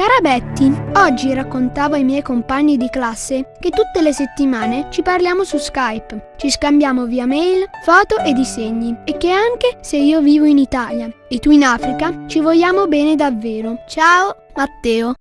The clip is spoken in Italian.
Cara Betty, oggi raccontavo ai miei compagni di classe che tutte le settimane ci parliamo su Skype, ci scambiamo via mail, foto e disegni e che anche se io vivo in Italia e tu in Africa ci vogliamo bene davvero. Ciao, Matteo.